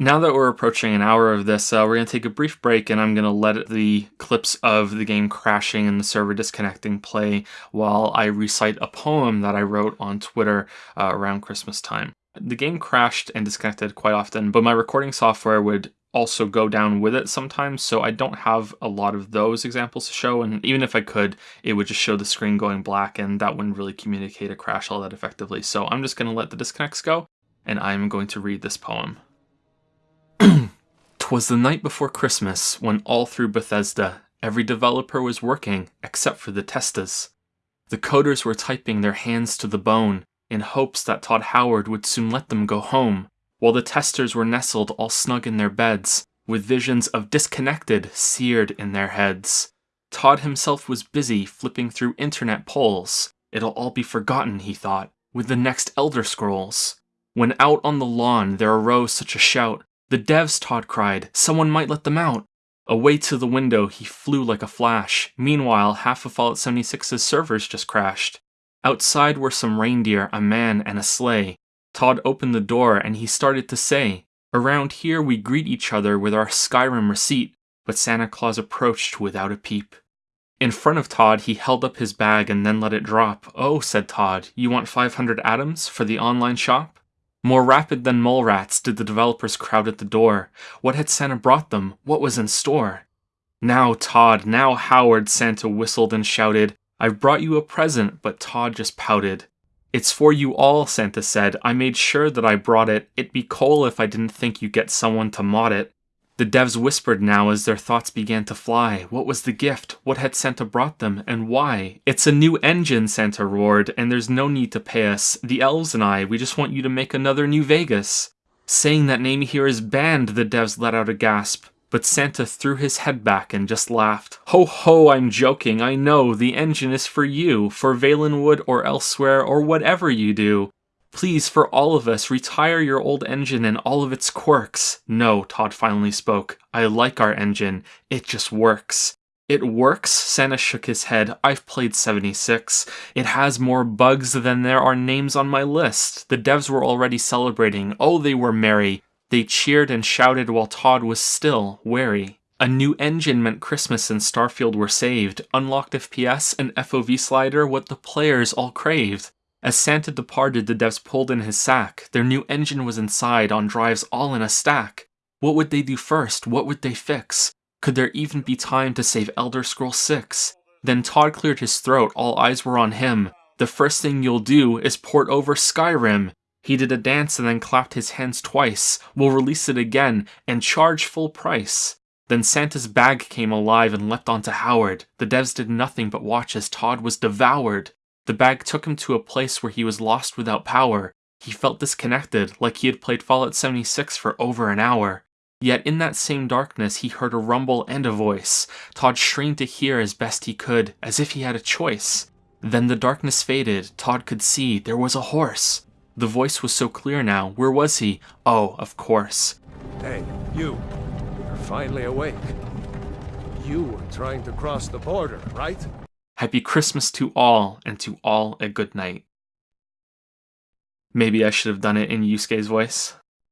Now that we're approaching an hour of this, uh, we're going to take a brief break and I'm going to let the clips of the game crashing and the server disconnecting play while I recite a poem that I wrote on Twitter uh, around Christmas time. The game crashed and disconnected quite often, but my recording software would also go down with it sometimes, so I don't have a lot of those examples to show, and even if I could, it would just show the screen going black, and that wouldn't really communicate a crash all that effectively. So I'm just going to let the disconnects go, and I'm going to read this poem. Twas the night before Christmas when all through Bethesda every developer was working except for the testers. The coders were typing their hands to the bone in hopes that Todd Howard would soon let them go home, while the testers were nestled all snug in their beds, with visions of disconnected seared in their heads. Todd himself was busy flipping through internet polls. It'll all be forgotten, he thought, with the next Elder Scrolls. When out on the lawn there arose such a shout the devs, Todd cried. Someone might let them out. Away to the window, he flew like a flash. Meanwhile, half of Fallout 76's servers just crashed. Outside were some reindeer, a man, and a sleigh. Todd opened the door and he started to say, Around here we greet each other with our Skyrim receipt, but Santa Claus approached without a peep. In front of Todd, he held up his bag and then let it drop. Oh, said Todd, you want 500 atoms for the online shop? More rapid than mole rats did the developers crowd at the door. What had Santa brought them? What was in store? Now Todd, now Howard, Santa whistled and shouted. I've brought you a present, but Todd just pouted. It's for you all, Santa said. I made sure that I brought it. It'd be cool if I didn't think you'd get someone to mod it. The devs whispered now as their thoughts began to fly. What was the gift? What had Santa brought them, and why? It's a new engine, Santa roared, and there's no need to pay us. The elves and I, we just want you to make another New Vegas. Saying that name here is banned, the devs let out a gasp. But Santa threw his head back and just laughed. Ho ho, I'm joking, I know, the engine is for you, for Valenwood or elsewhere or whatever you do. Please, for all of us, retire your old engine and all of its quirks. No, Todd finally spoke. I like our engine. It just works. It works? Santa shook his head. I've played 76. It has more bugs than there are names on my list. The devs were already celebrating. Oh, they were merry. They cheered and shouted while Todd was still wary. A new engine meant Christmas and Starfield were saved. Unlocked FPS and FOV slider, what the players all craved. As Santa departed, the devs pulled in his sack. Their new engine was inside, on drives all in a stack. What would they do first? What would they fix? Could there even be time to save Elder Scrolls 6? Then Todd cleared his throat, all eyes were on him. The first thing you'll do is port over Skyrim. He did a dance and then clapped his hands twice. We'll release it again and charge full price. Then Santa's bag came alive and leapt onto Howard. The devs did nothing but watch as Todd was devoured. The bag took him to a place where he was lost without power. He felt disconnected, like he had played Fallout 76 for over an hour. Yet in that same darkness, he heard a rumble and a voice. Todd strained to hear as best he could, as if he had a choice. Then the darkness faded. Todd could see there was a horse. The voice was so clear now. Where was he? Oh, of course. Hey, you. You're finally awake. You were trying to cross the border, right? Happy Christmas to all, and to all a good night. Maybe I should have done it in Yusuke's voice.